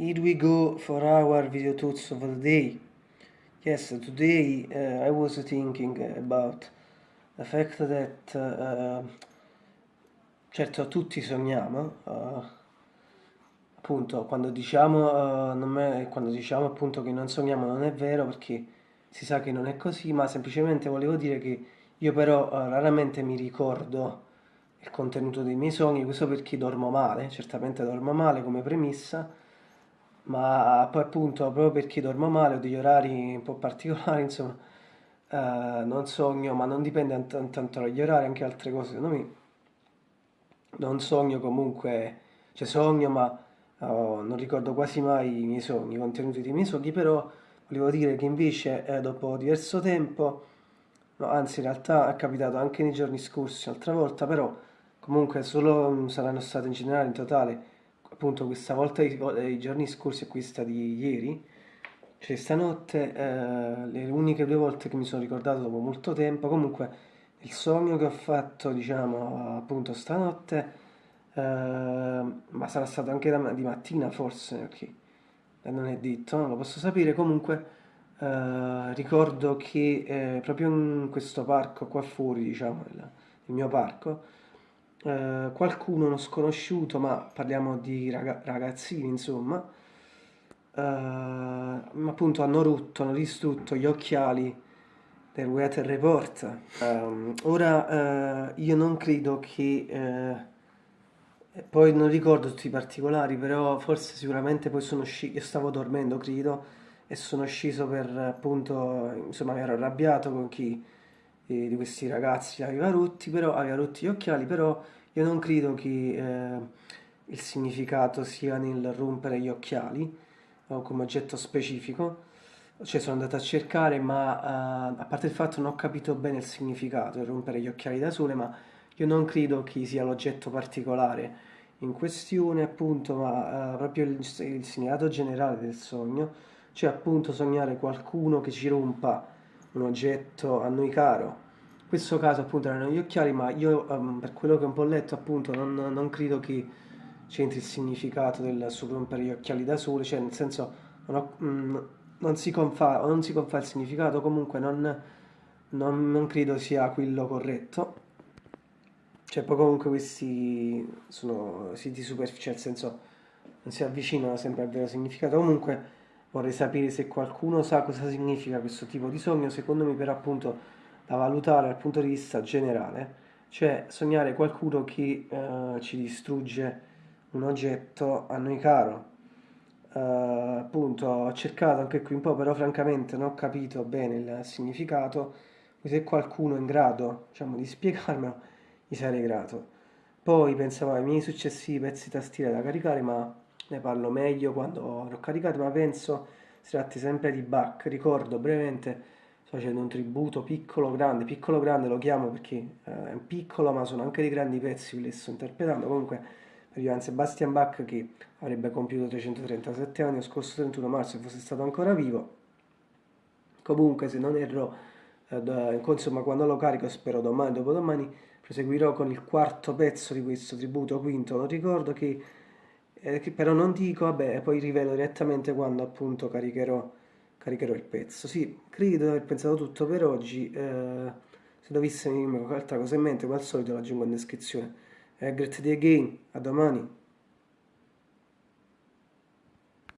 here we go for our video thoughts of the day. Yes, today uh, I was thinking about the fact that uh, certo tutti sogniamo, uh, appunto quando diciamo, uh, è, quando diciamo appunto che non sogniamo non è vero perché si sa che non è così, ma semplicemente volevo dire che io però uh, raramente mi ricordo il contenuto dei miei sogni, questo perché dormo male, certamente dormo male come premessa, ma poi appunto proprio perché dormo male ho degli orari un po' particolari, insomma, eh, non sogno, ma non dipende tanto dagli orari, anche altre cose, secondo me. Non sogno comunque, cioè sogno, ma oh, non ricordo quasi mai i miei sogni, i contenuti dei miei sogni, però volevo dire che invece eh, dopo diverso tempo, no, anzi in realtà è capitato anche nei giorni scorsi, un'altra volta, però comunque solo saranno state in generale in totale appunto questa volta i, giorni scorsi e questa di ieri, cioè stanotte, eh, le uniche due volte che mi sono ricordato dopo molto tempo, comunque il sogno che ho fatto, diciamo, appunto stanotte, eh, ma sarà stato anche di mattina forse, perché non è detto, non lo posso sapere, comunque eh, ricordo che eh, proprio in questo parco qua fuori, diciamo, il, il mio parco, eh, qualcuno, uno sconosciuto, ma parliamo di raga ragazzini, insomma, eh, appunto hanno rotto, hanno distrutto gli occhiali del Weather Report. Um, ora uh, io non credo che, uh, poi non ricordo tutti i particolari, però forse sicuramente poi sono sceso, io stavo dormendo credo, e sono sceso per appunto, insomma ero arrabbiato con chi di questi ragazzi aveva rotti, però aveva rotti gli occhiali, però io non credo che eh, il significato sia nel rompere gli occhiali o come oggetto specifico, cioè sono andato a cercare, ma uh, a parte il fatto non ho capito bene il significato di rompere gli occhiali da sole, ma io non credo che sia l'oggetto particolare in questione, appunto, ma uh, proprio il, il significato generale del sogno, cioè appunto sognare qualcuno che ci rompa un oggetto a noi caro. In questo caso appunto erano gli occhiali, ma io um, per quello che ho un po' letto appunto non, non credo che c'entri il significato del rompere gli occhiali da sole, cioè nel senso non, ho, mm, non, si, confà, non si confà il significato, comunque non, non, non credo sia quello corretto. Cioè poi comunque questi sono siti superficiali, nel senso non si avvicinano sempre al vero significato. Comunque vorrei sapere se qualcuno sa cosa significa questo tipo di sogno, secondo me però appunto da valutare dal punto di vista generale, cioè sognare qualcuno che eh, ci distrugge un oggetto a noi caro. Uh, appunto ho cercato anche qui un po', però francamente non ho capito bene il significato. Se qualcuno è in grado diciamo, di spiegarmelo, gli sarei grato. Poi pensavo ai miei successivi pezzi tastiere da caricare, ma ne parlo meglio quando l'ho caricato, ma penso si tratti sempre di Bach. Ricordo brevemente, sto facendo un tributo piccolo grande, piccolo grande lo chiamo perché eh, è piccolo, ma sono anche dei grandi pezzi che li sto interpretando. Comunque, per Johann Sebastian Bach che avrebbe compiuto 337 anni lo scorso 31 marzo se fosse stato ancora vivo. Comunque, se non erro, eh, insomma, quando lo carico, spero domani, dopodomani, proseguirò con il quarto pezzo di questo tributo quinto. Non ricordo che eh, però non dico, vabbè, poi rivelo direttamente quando appunto caricherò, caricherò il pezzo. Sì, credo di aver pensato tutto per oggi, eh, se dovesse venirmi qualche altra cosa in mente, come al solito l'aggiungo in descrizione. Eh, great day again, a domani.